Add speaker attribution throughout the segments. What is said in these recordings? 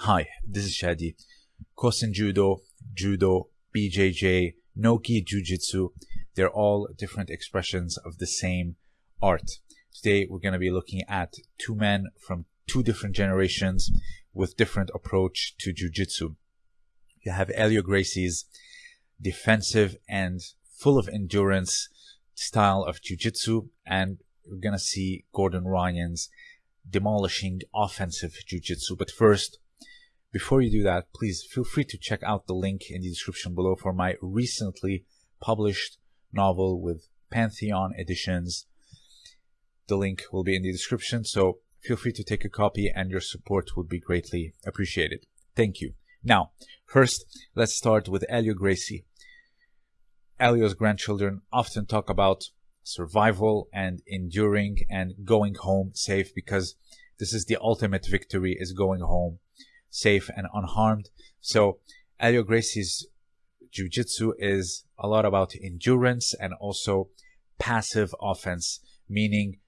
Speaker 1: Hi, this is Shadi. Kosen Judo, Judo, BJJ, Nogi Jiu-Jitsu, they're all different expressions of the same art. Today we're going to be looking at two men from two different generations with different approach to Jiu-Jitsu. You have Helio Gracie's defensive and full of endurance style of Jiu-Jitsu and we're going to see Gordon Ryan's demolishing offensive Jiu-Jitsu. But first, before you do that, please feel free to check out the link in the description below for my recently published novel with Pantheon editions. The link will be in the description, so feel free to take a copy and your support would be greatly appreciated. Thank you. Now, first, let's start with Helio Gracie. Helio's grandchildren often talk about survival and enduring and going home safe because this is the ultimate victory is going home safe and unharmed. So Helio Gracie's jiu-jitsu is a lot about endurance and also passive offense, meaning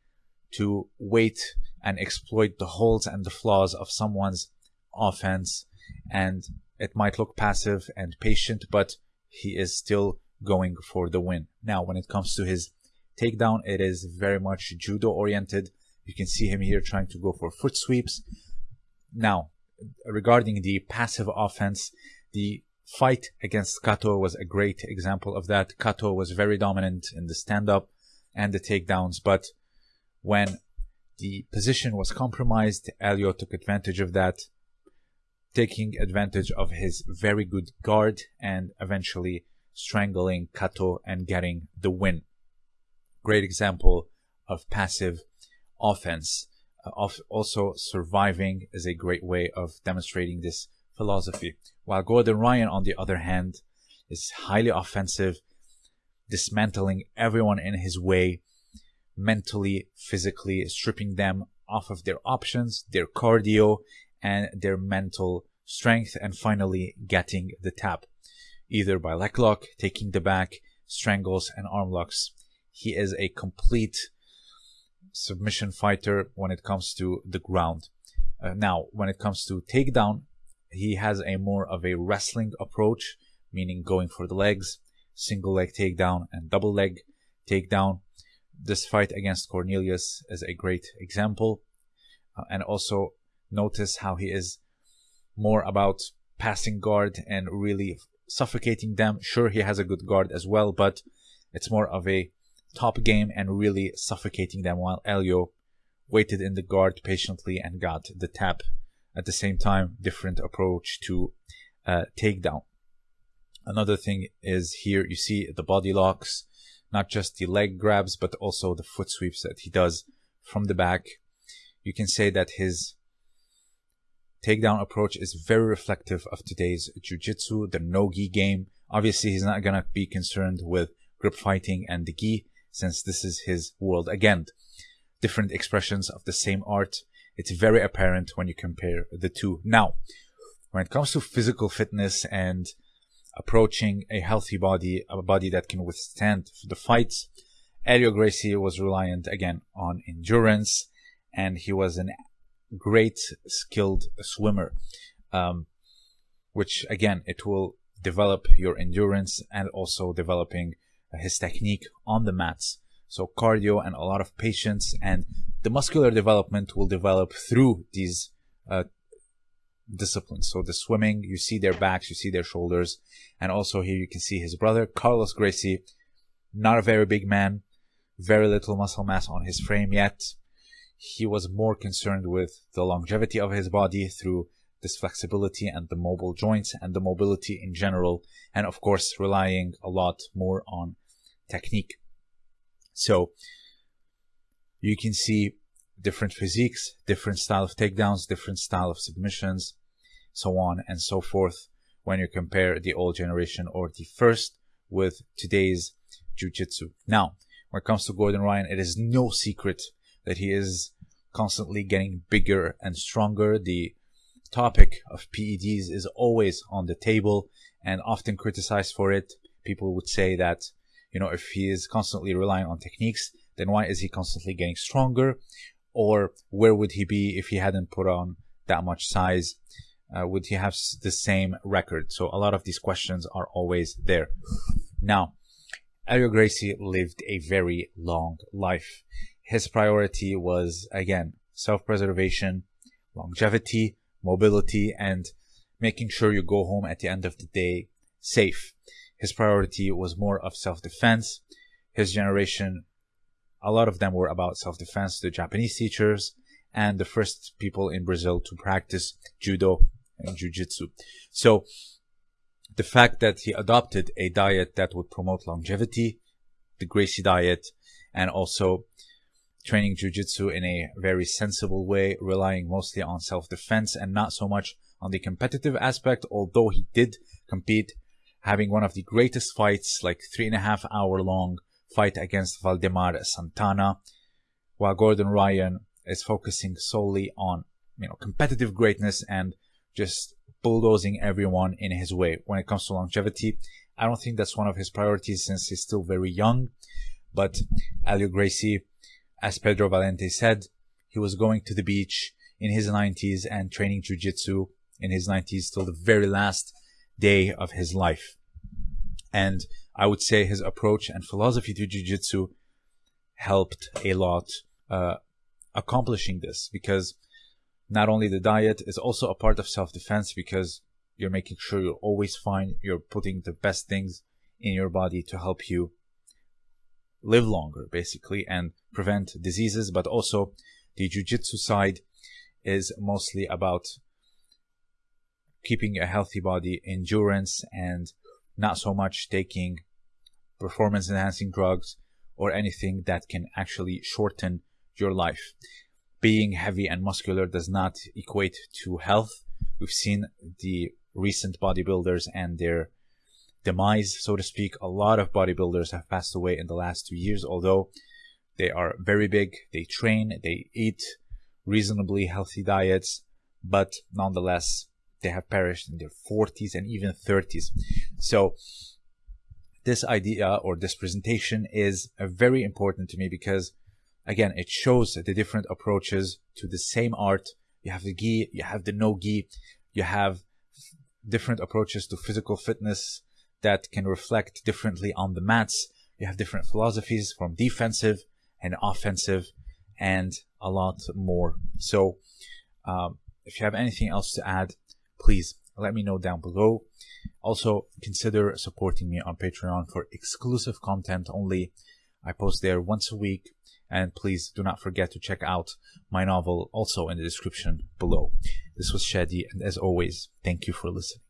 Speaker 1: to wait and exploit the holes and the flaws of someone's offense. And it might look passive and patient, but he is still going for the win. Now, when it comes to his takedown, it is very much judo oriented. You can see him here trying to go for foot sweeps. Now, regarding the passive offense, the fight against Kato was a great example of that. Kato was very dominant in the stand up and the takedowns, but when the position was compromised, Helio took advantage of that, taking advantage of his very good guard and eventually strangling Kato and getting the win. Great example of passive offense of also surviving is a great way of demonstrating this philosophy. While Gordon Ryan, on the other hand, is highly offensive, dismantling everyone in his way, mentally, physically, stripping them off of their options, their cardio, and their mental strength, and finally getting the tap, either by leg lock, taking the back, strangles, and arm locks. He is a complete submission fighter when it comes to the ground. Uh, now, when it comes to takedown, he has a more of a wrestling approach, meaning going for the legs, single leg takedown and double leg takedown. This fight against Cornelius is a great example. Uh, and also notice how he is more about passing guard and really suffocating them. Sure, he has a good guard as well, but it's more of a top game and really suffocating them while Helio waited in the guard patiently and got the tap. At the same time, different approach to uh, takedown. Another thing is here you see the body locks, not just the leg grabs, but also the foot sweeps that he does from the back. You can say that his takedown approach is very reflective of today's jiu-jitsu, the no-gi game. Obviously, he's not going to be concerned with grip fighting and the gi since this is his world. Again, different expressions of the same art. It's very apparent when you compare the two. Now, when it comes to physical fitness and approaching a healthy body, a body that can withstand the fights, Helio Gracie was reliant again on endurance and he was a great skilled swimmer. Um, which again, it will develop your endurance and also developing his technique on the mats. So cardio and a lot of patience and the muscular development will develop through these uh, disciplines. So the swimming, you see their backs, you see their shoulders. And also here you can see his brother, Carlos Gracie, not a very big man, very little muscle mass on his frame yet. He was more concerned with the longevity of his body through this flexibility and the mobile joints and the mobility in general. And of course, relying a lot more on technique. So you can see different physiques, different style of takedowns, different style of submissions, so on and so forth when you compare the old generation or the first with today's jiu-jitsu. Now, when it comes to Gordon Ryan, it is no secret that he is constantly getting bigger and stronger. The topic of PEDs is always on the table and often criticized for it. People would say that you know, if he is constantly relying on techniques, then why is he constantly getting stronger? Or where would he be if he hadn't put on that much size? uh, would he have the same record? So a lot of these questions are always there. Now, Helio Gracie lived a very long life. His priority was, again, self-preservation, longevity, mobility, and making sure you go home at the end of the day safe. His priority was more of self-defense. His generation, a lot of them were about self-defense, the Japanese teachers, and the first people in Brazil to practice judo and jujitsu. So the fact that he adopted a diet that would promote longevity, the Gracie diet, and also training jujitsu in a very sensible way, relying mostly on self-defense and not so much on the competitive aspect, although he did compete, having one of the greatest fights, like three and a half hour long fight against Valdemar Santana, while Gordon Ryan is focusing solely on, you know, competitive greatness and just bulldozing everyone in his way. When it comes to longevity, I don't think that's one of his priorities since he's still very young. But Helio Gracie, as Pedro Valente said, he was going to the beach in his 90s and training jiu-jitsu in his 90s till the very last day of his life. And I would say his approach and philosophy to jiu-jitsu helped a lot uh, accomplishing this because not only the diet is also a part of self-defense because you're making sure you're always fine you're putting the best things in your body to help you live longer basically and prevent diseases but also the jiu-jitsu side is mostly about keeping a healthy body endurance and not so much taking performance enhancing drugs or anything that can actually shorten your life being heavy and muscular does not equate to health. We've seen the recent bodybuilders and their demise, so to speak. A lot of bodybuilders have passed away in the last two years, although they are very big, they train, they eat reasonably healthy diets, but nonetheless, they have perished in their 40s and even 30s. So, this idea or this presentation is very important to me because again, it shows the different approaches to the same art. You have the gi, you have the no gi, you have different approaches to physical fitness that can reflect differently on the mats. You have different philosophies from defensive and offensive and a lot more. So, um, if you have anything else to add, please let me know down below. Also, consider supporting me on Patreon for exclusive content only. I post there once a week and please do not forget to check out my novel also in the description below. This was Shadi, and as always, thank you for listening.